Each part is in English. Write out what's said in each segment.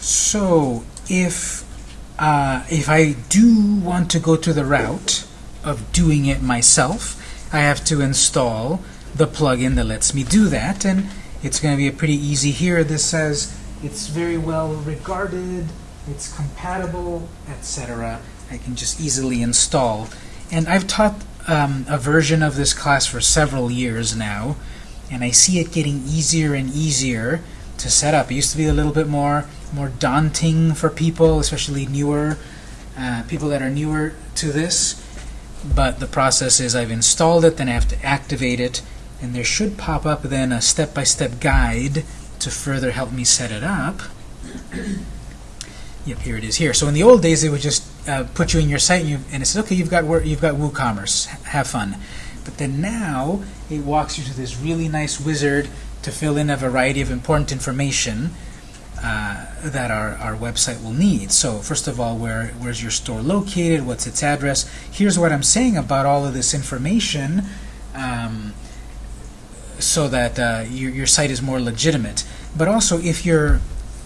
So if uh, if I do want to go to the route of doing it myself, I have to install the plugin that lets me do that, and it's going to be a pretty easy here. This says it's very well regarded, it's compatible, etc. I can just easily install. And I've taught um, a version of this class for several years now, and I see it getting easier and easier to set up. It used to be a little bit more more daunting for people, especially newer uh, people that are newer to this. But the process is I've installed it, then I have to activate it, and there should pop up then a step-by-step -step guide to further help me set it up. yep, here it is here. So in the old days, it would just uh, put you in your site, and, you, and it says, okay, you've got you've got WooCommerce, have fun. But then now it walks you to this really nice wizard to fill in a variety of important information uh, that our, our website will need. So first of all, where where's your store located? What's its address? Here's what I'm saying about all of this information um, so that uh, your, your site is more legitimate. But also, if you're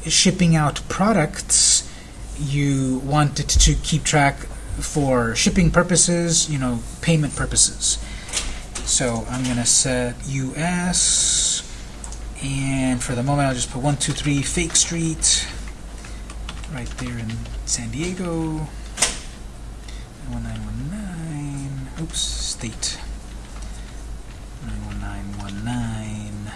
shipping out products, you want to keep track for shipping purposes, you know, payment purposes. So I'm going to set US and for the moment, I'll just put 123 Fake Street right there in San Diego. 1919. Oops, state. 91919.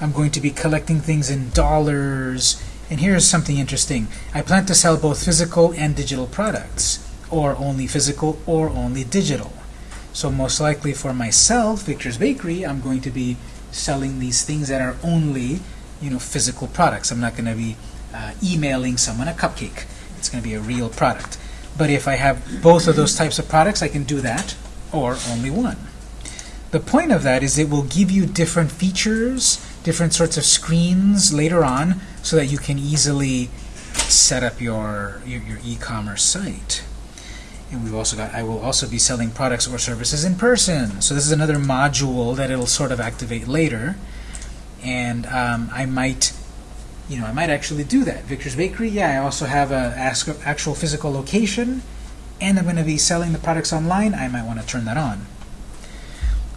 I'm going to be collecting things in dollars. And here's something interesting. I plan to sell both physical and digital products, or only physical or only digital. So most likely for myself, Victor's Bakery, I'm going to be selling these things that are only you know physical products. I'm not going to be uh, emailing someone a cupcake. It's going to be a real product. But if I have both of those types of products, I can do that, or only one. The point of that is it will give you different features, different sorts of screens later on, so that you can easily set up your, your, your e-commerce site. And we've also got, I will also be selling products or services in person. So this is another module that it'll sort of activate later. And um, I might, you know, I might actually do that. Victor's Bakery, yeah, I also have a actual physical location, and I'm going to be selling the products online. I might want to turn that on.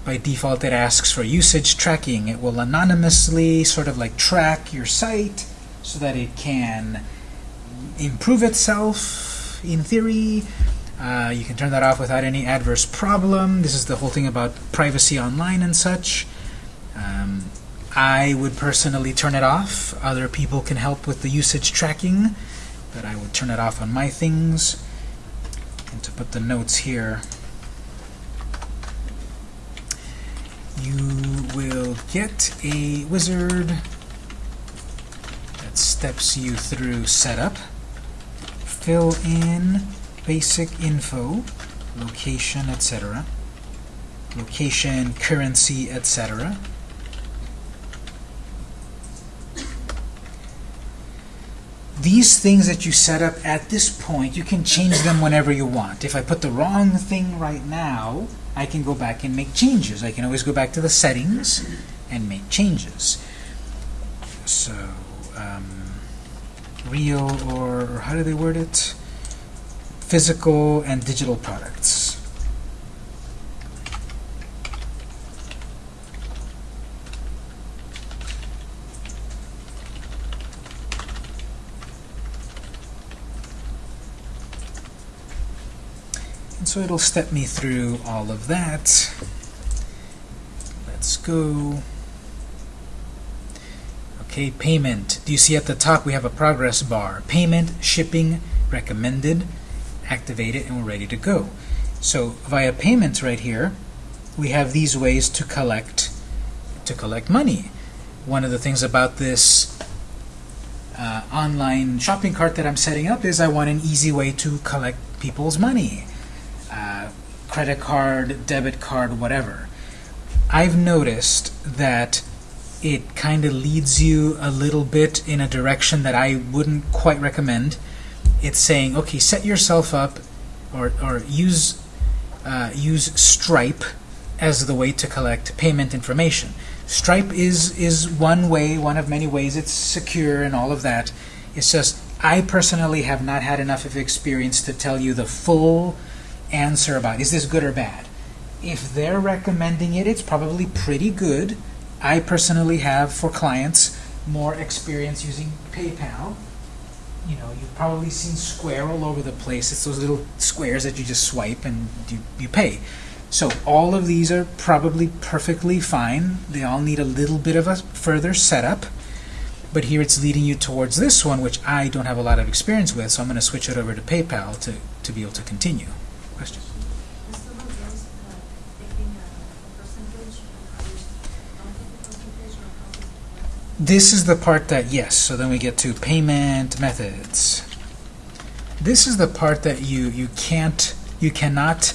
By default, it asks for usage tracking. It will anonymously sort of like track your site so that it can improve itself in theory uh, you can turn that off without any adverse problem. This is the whole thing about privacy online and such. Um, I would personally turn it off. Other people can help with the usage tracking, but I would turn it off on my things. And to put the notes here, you will get a wizard that steps you through setup. Fill in basic info, location, etc. Location, currency, etc. These things that you set up at this point, you can change them whenever you want. If I put the wrong thing right now, I can go back and make changes. I can always go back to the settings and make changes. So, um, real or, or how do they word it? Physical and digital products. And so it'll step me through all of that. Let's go. Okay, payment. Do you see at the top we have a progress bar? Payment, shipping, recommended, activate it, and we're ready to go. So via payments right here, we have these ways to collect to collect money. One of the things about this uh, online shopping cart that I'm setting up is I want an easy way to collect people's money. Uh, credit card, debit card, whatever. I've noticed that it kind of leads you a little bit in a direction that I wouldn't quite recommend it's saying, okay, set yourself up or, or use, uh, use Stripe as the way to collect payment information. Stripe is, is one way, one of many ways. It's secure and all of that. It's just, I personally have not had enough of experience to tell you the full answer about, is this good or bad? If they're recommending it, it's probably pretty good. I personally have, for clients, more experience using PayPal. You know, you've probably seen Square all over the place. It's those little squares that you just swipe and you, you pay. So all of these are probably perfectly fine. They all need a little bit of a further setup. But here it's leading you towards this one, which I don't have a lot of experience with, so I'm going to switch it over to PayPal to, to be able to continue. Question? Does someone else uh, taking a a percentage or how is, don't take a percentage or how is it work? This is the part that, yes, so then we get to payment methods. This is the part that you, you can't, you cannot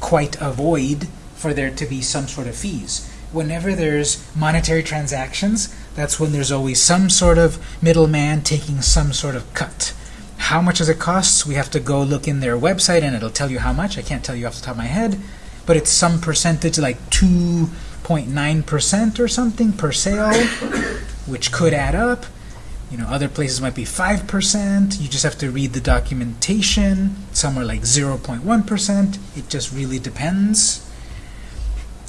quite avoid for there to be some sort of fees. Whenever there's monetary transactions, that's when there's always some sort of middleman taking some sort of cut. How much does it cost? We have to go look in their website and it'll tell you how much. I can't tell you off the top of my head, but it's some percentage like 2.9% or something per sale, which could add up. You know, other places might be 5%. You just have to read the documentation. Some are like 0.1%. It just really depends.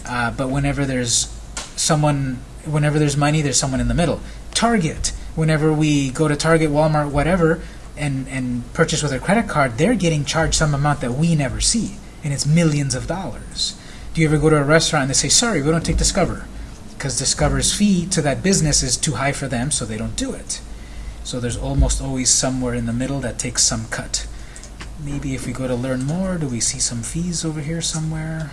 Uh, but whenever there's someone, whenever there's money, there's someone in the middle. Target. Whenever we go to Target, Walmart, whatever, and, and purchase with a credit card, they're getting charged some amount that we never see. And it's millions of dollars. Do you ever go to a restaurant and they say, sorry, we don't take Discover? Because Discover's fee to that business is too high for them, so they don't do it. So there's almost always somewhere in the middle that takes some cut. Maybe if we go to learn more, do we see some fees over here somewhere?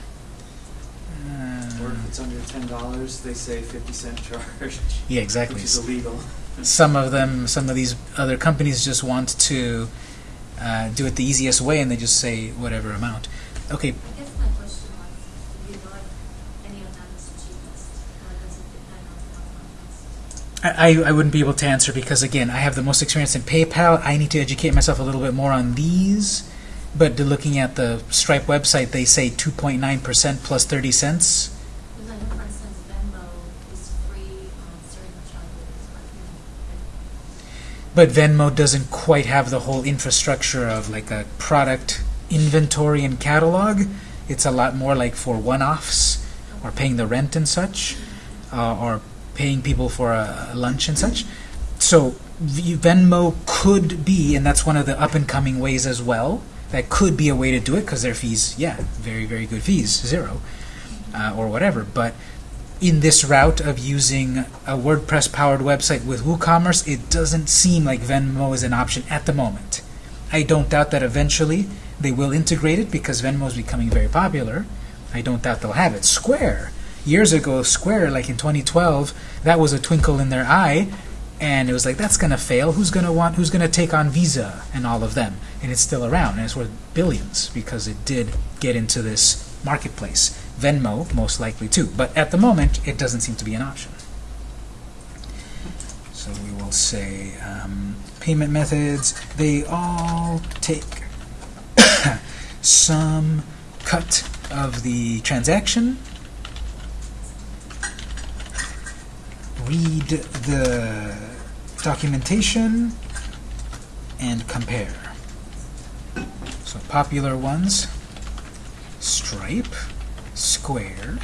Or Uh, if it's under ten dollars, they say fifty cent charge, yeah, exactly. which is illegal. Some of them, some of these other companies just want to uh, do it the easiest way, and they just say whatever amount. Okay, I guess my question was, do you know if any of them is the cheapest, or does it depend on the one I, I wouldn't be able to answer because again, I have the most experience in PayPal. I need to educate myself a little bit more on these. But looking at the Stripe website, they say 2.9% plus 30 cents. Because I know, for instance, Venmo is free on certain charges, but But Venmo doesn't quite have the whole infrastructure of like a product inventory and catalog. It's a lot more like for one-offs or paying the rent and such, uh, or paying people for a, lunch and such. So Venmo could be, and that's one of the up-and-coming ways as well. That could be a way to do it because their fees, yeah, very very good fees, zero, uh, or whatever. But in this route of using a WordPress-powered website with WooCommerce, it doesn't seem like Venmo is an option at the moment. I don't doubt that eventually they will integrate it because Venmo is becoming very popular. I don't doubt they'll have it. Square. Years ago, Square, like in 2012, that was a twinkle in their eye, and it was like, that's going to fail. Who's going to want? Who's going to take on Visa and all of them? And it's still around, and it's worth billions because it did get into this marketplace. Venmo, most likely too, but at the moment, it doesn't seem to be an option. So we will say um, payment methods. They all take some cut of the transaction. Read the documentation and compare. So popular ones, Stripe, Square,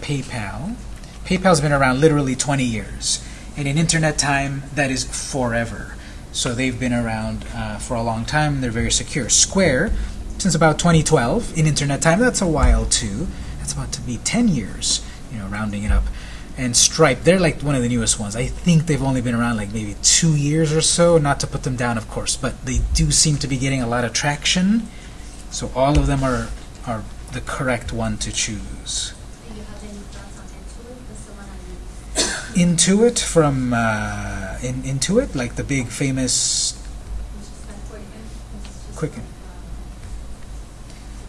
PayPal. PayPal's been around literally 20 years. And in internet time, that is forever. So they've been around uh, for a long time. They're very secure. Square, since about 2012, in internet time, that's a while too. That's about to be 10 years, you know, rounding it up. And Stripe, they're like one of the newest ones. I think they've only been around like maybe two years or so, not to put them down, of course, but they do seem to be getting a lot of traction. So all of them are, are the correct one to choose. do you have any thoughts on Intuit? The one Intuit from uh, in, Intuit, like the big famous. which is like Quicken. It's just Quicken. like,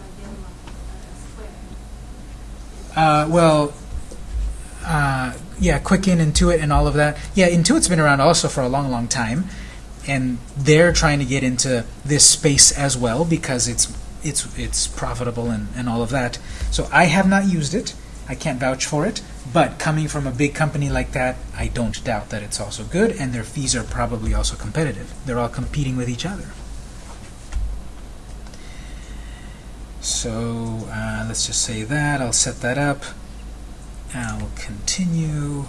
like the other one, uh, Square. Uh, well, uh, yeah, Quicken, Intuit, and all of that. Yeah, Intuit's been around also for a long, long time, and they're trying to get into this space as well because it's it's it's profitable and, and all of that. So I have not used it. I can't vouch for it, But coming from a big company like that, I don't doubt that it's also good, and their fees are probably also competitive. They're all competing with each other. So uh, let's just say that. I'll set that up. I'll continue.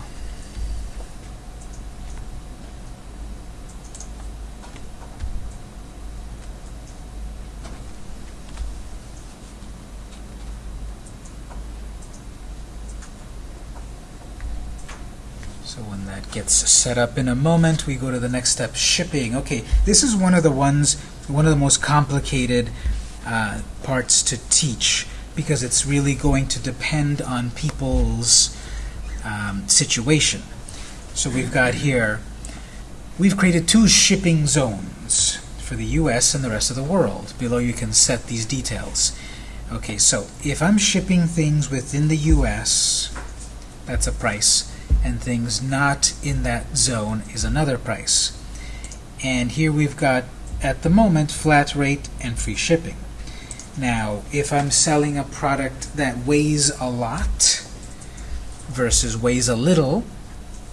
So when that gets set up in a moment, we go to the next step, shipping. Okay, this is one of the ones, one of the most complicated uh, parts to teach because it's really going to depend on people's um, situation. So we've got here, we've created two shipping zones for the US and the rest of the world. Below you can set these details. Okay, so if I'm shipping things within the US, that's a price, and things not in that zone is another price. And here we've got, at the moment, flat rate and free shipping. Now, if I'm selling a product that weighs a lot versus weighs a little,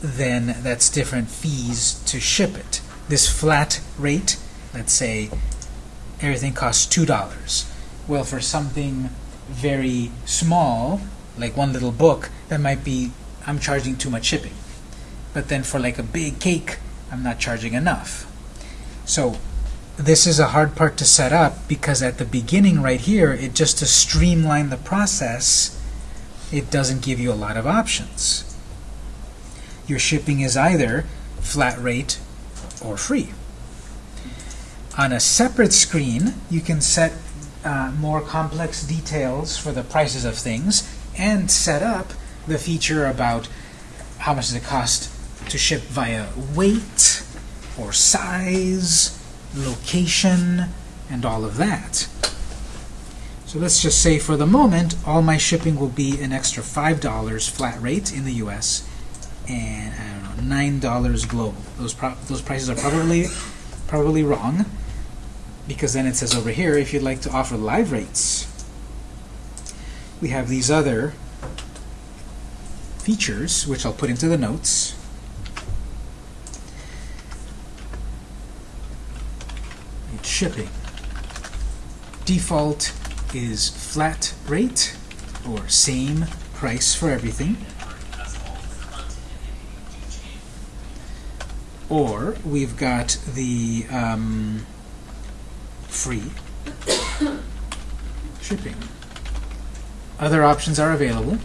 then that's different fees to ship it. This flat rate, let's say everything costs $2. Well, for something very small, like one little book, that might be, I'm charging too much shipping. But then for like a big cake, I'm not charging enough. So this is a hard part to set up because at the beginning right here, it just to streamline the process, it doesn't give you a lot of options. Your shipping is either flat rate or free. On a separate screen, you can set uh, more complex details for the prices of things and set up the feature about how much does it cost to ship via weight or size location, and all of that. So let's just say for the moment, all my shipping will be an extra $5 flat rate in the US and know, $9 global. Those, those prices are probably, probably wrong because then it says over here, if you'd like to offer live rates, we have these other features, which I'll put into the notes. Shipping. Default is flat rate or same price for everything. Or we've got the um, free shipping. Other options are available.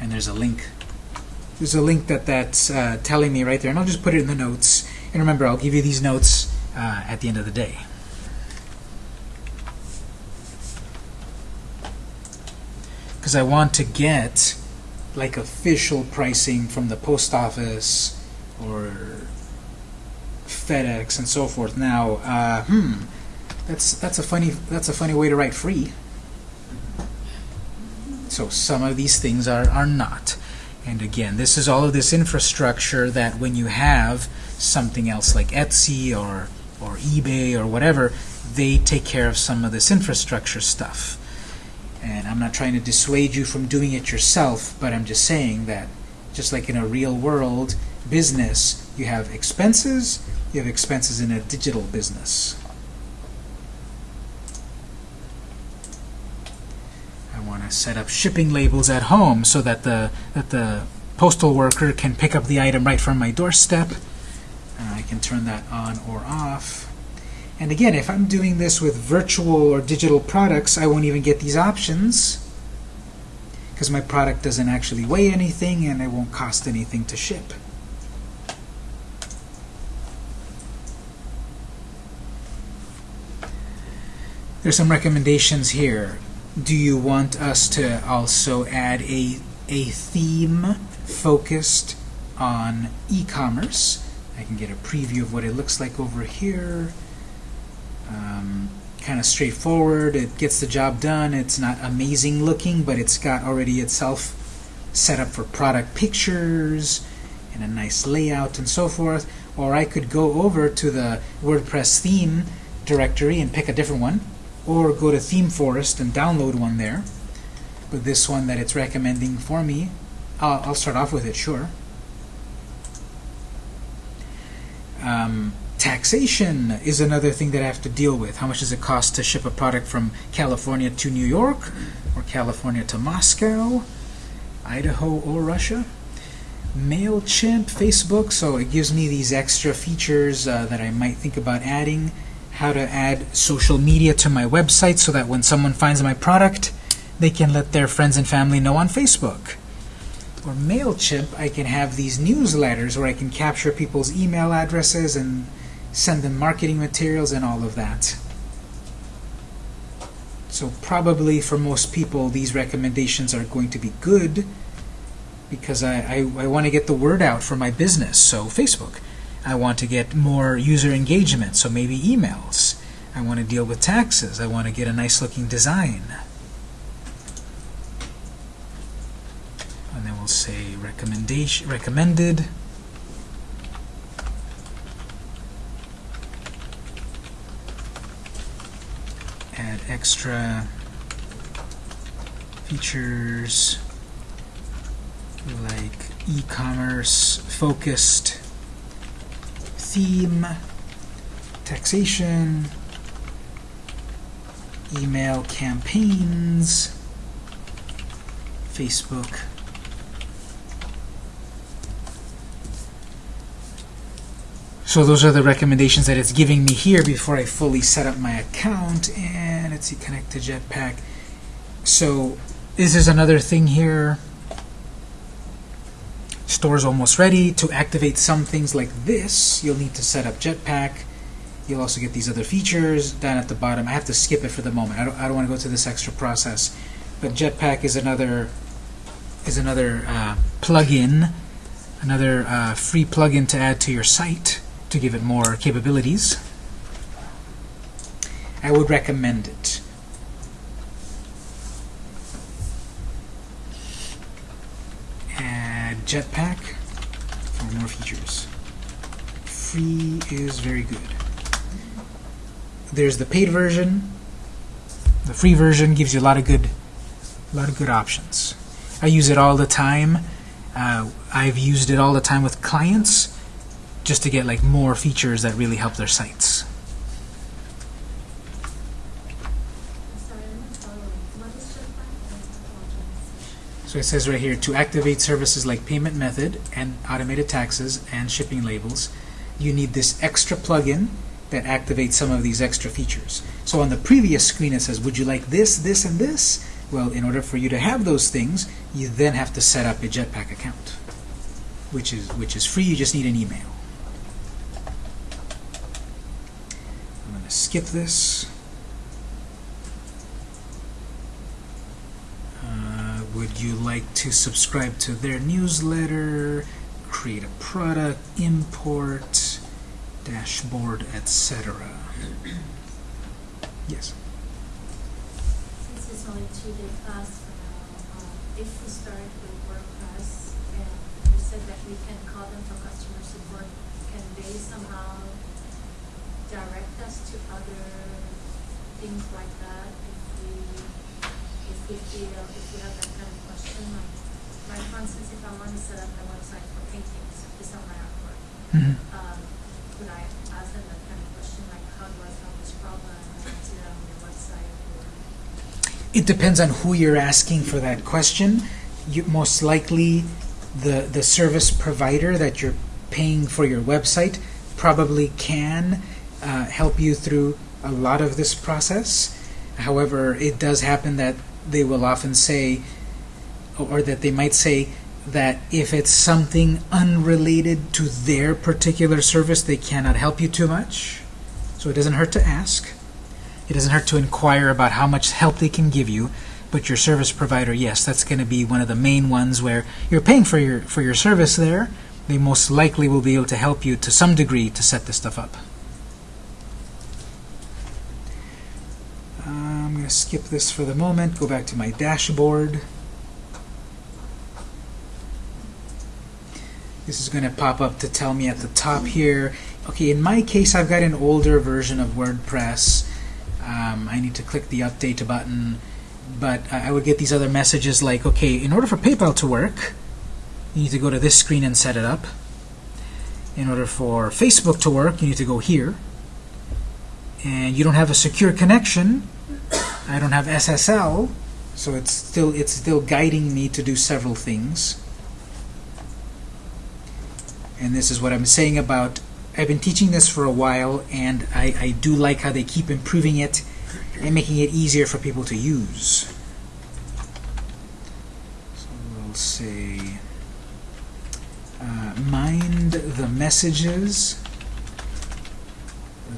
And there's a link there's a link that that's uh, telling me right there, and I'll just put it in the notes. And remember, I'll give you these notes uh, at the end of the day. Because I want to get like official pricing from the post office or FedEx and so forth. Now, uh, hmm, that's that's a funny that's a funny way to write free. So some of these things are are not. And again, this is all of this infrastructure that when you have something else like Etsy or, or eBay or whatever, they take care of some of this infrastructure stuff. And I'm not trying to dissuade you from doing it yourself, but I'm just saying that just like in a real world business, you have expenses, you have expenses in a digital business. Set up shipping labels at home so that the, that the postal worker can pick up the item right from my doorstep. Uh, I can turn that on or off. And again, if I'm doing this with virtual or digital products, I won't even get these options because my product doesn't actually weigh anything and it won't cost anything to ship. There's some recommendations here do you want us to also add a, a theme focused on e-commerce? I can get a preview of what it looks like over here. Um, kind of straightforward. It gets the job done. It's not amazing looking, but it's got already itself set up for product pictures and a nice layout and so forth. Or I could go over to the WordPress theme directory and pick a different one or go to ThemeForest and download one there. but this one that it's recommending for me, I'll, I'll start off with it, sure. Um, taxation is another thing that I have to deal with. How much does it cost to ship a product from California to New York, or California to Moscow, Idaho, or Russia? MailChimp, Facebook, so it gives me these extra features uh, that I might think about adding. How to add social media to my website so that when someone finds my product, they can let their friends and family know on Facebook. Or MailChimp, I can have these newsletters where I can capture people's email addresses and send them marketing materials and all of that. So probably for most people, these recommendations are going to be good because I, I, I want to get the word out for my business, so Facebook. I want to get more user engagement, so maybe emails. I want to deal with taxes. I want to get a nice looking design. And then we'll say recommendation recommended. Add extra features like e-commerce focused theme, taxation, email campaigns, Facebook. So those are the recommendations that it's giving me here before I fully set up my account. And let's see, connect to Jetpack. So this is another thing here. Store's almost ready. To activate some things like this, you'll need to set up Jetpack. You'll also get these other features down at the bottom. I have to skip it for the moment. I don't, I don't want to go through this extra process. But Jetpack is another is another uh, plugin, another uh, free plugin to add to your site to give it more capabilities. I would recommend it. Add Jetpack for more features. Free is very good. There's the paid version. The free version gives you a lot of good, a lot of good options. I use it all the time. Uh, I've used it all the time with clients just to get like more features that really help their sites. Sorry, I'm not following. What is Jetpack? I apologize. It says right here, to activate services like payment method and automated taxes and shipping labels, you need this extra plugin that activates some of these extra features. So on the previous screen it says, would you like this, this, and this? Well, in order for you to have those things, you then have to set up a Jetpack account, which is, which is free, you just need an email. I'm going to skip this. You like to subscribe to their newsletter, create a product, import, dashboard, etc.? Yes. Since it's only two day class for now, um, if we start with WordPress and you said that we can call them for customer support, can they somehow direct us to other things like that if we, if you, feel, if we have that kind of question, like, like for instance, if I want to set up a website for paintings, to sell my artwork, Mhm. um, could I ask them that kind of question, like, how do I solve this problem? That on your website It depends on who you're asking for that question. You, most likely, the, the service provider that you're paying for your website probably can uh, help you through a lot of this process. However, it does happen that they will often say, or that they might say, that if it's something unrelated to their particular service, they cannot help you too much. So it doesn't hurt to ask. It doesn't hurt to inquire about how much help they can give you, but your service provider, yes, that's going to be one of the main ones where you're paying for your for your service there. They most likely will be able to help you to some degree to set this stuff up. Uh, I'm going to skip this for the moment, go back to my dashboard. This is going to pop up to tell me at the top here. Okay, in my case, I've got an older version of WordPress. Um, I need to click the update button. but I I would get these other messages like, okay, in order for PayPal to work, you need to go to this screen and set it up. In order for Facebook to work, you need to go here. And you don't have a secure connection. I don't have SSL, so it's still it's still guiding me to do several things. And this is what I'm saying about I've been teaching this for a while, and I, I do like how they keep improving it and making it easier for people to use. So we'll say uh, mind the messages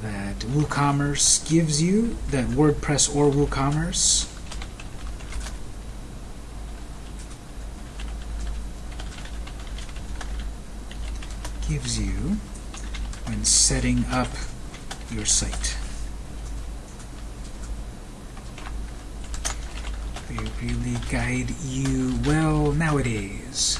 that WooCommerce gives you, that WordPress or WooCommerce. gives you when setting up your site. They really guide you well nowadays.